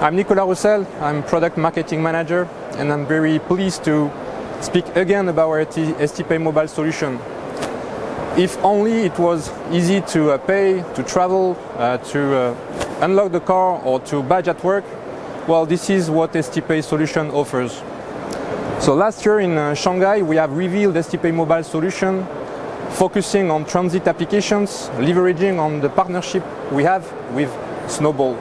I'm Nicolas Roussel, I'm Product Marketing Manager and I'm very pleased to speak again about our STPay mobile solution. If only it was easy to uh, pay, to travel, uh, to uh, unlock the car or to badge at work, well this is what STPay solution offers. So last year in uh, Shanghai we have revealed STPay mobile solution focusing on transit applications, leveraging on the partnership we have with Snowball.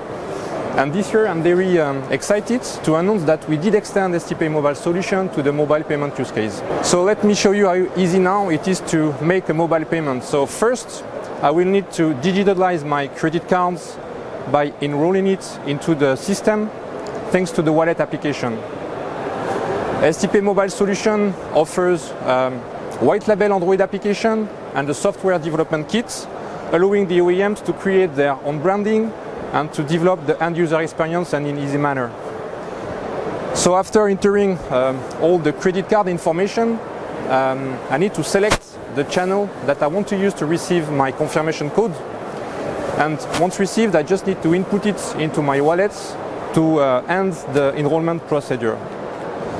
And this year I'm very um, excited to announce that we did extend STPay mobile solution to the mobile payment use case. So let me show you how easy now it is to make a mobile payment. So first I will need to digitalize my credit cards by enrolling it into the system thanks to the wallet application. STPay mobile solution offers um, white label Android application and a software development kit allowing the OEMs to create their own branding and to develop the end user experience and in easy manner. So after entering um, all the credit card information, um, I need to select the channel that I want to use to receive my confirmation code. And once received, I just need to input it into my wallet to uh, end the enrollment procedure.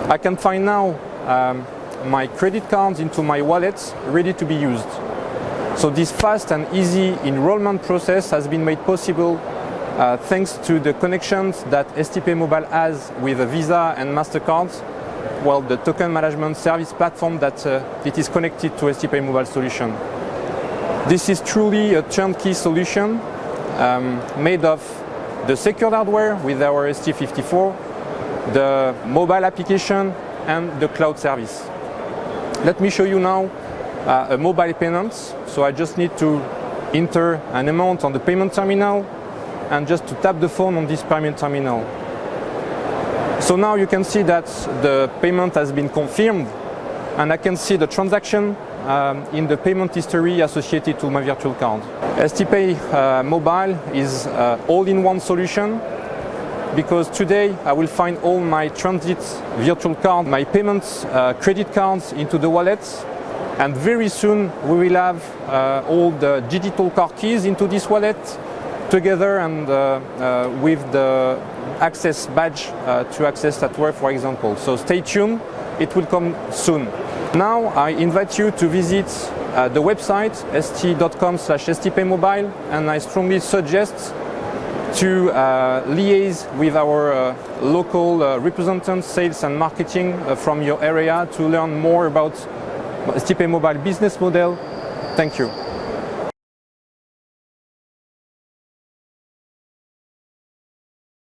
I can find now um, my credit cards into my wallet ready to be used. So this fast and easy enrollment process has been made possible uh, thanks to the connections that STPay Mobile has with Visa and MasterCard, well, the token management service platform that uh, it is connected to STPay Mobile solution. This is truly a turnkey solution um, made of the secured hardware with our ST54, the mobile application and the cloud service. Let me show you now uh, a mobile payment. So I just need to enter an amount on the payment terminal and just to tap the phone on this payment terminal. So now you can see that the payment has been confirmed and I can see the transaction um, in the payment history associated to my virtual card. STPay uh, Mobile is uh, all-in-one solution because today I will find all my transit virtual card, my payments, uh, credit cards into the wallets and very soon we will have uh, all the digital car keys into this wallet together and uh, uh, with the access badge uh, to access that work, for example. So stay tuned, it will come soon. Now I invite you to visit uh, the website st.com slash stpaymobile and I strongly suggest to uh, liaise with our uh, local representatives, sales and marketing from your area to learn more about STPay Mobile business model. Thank you.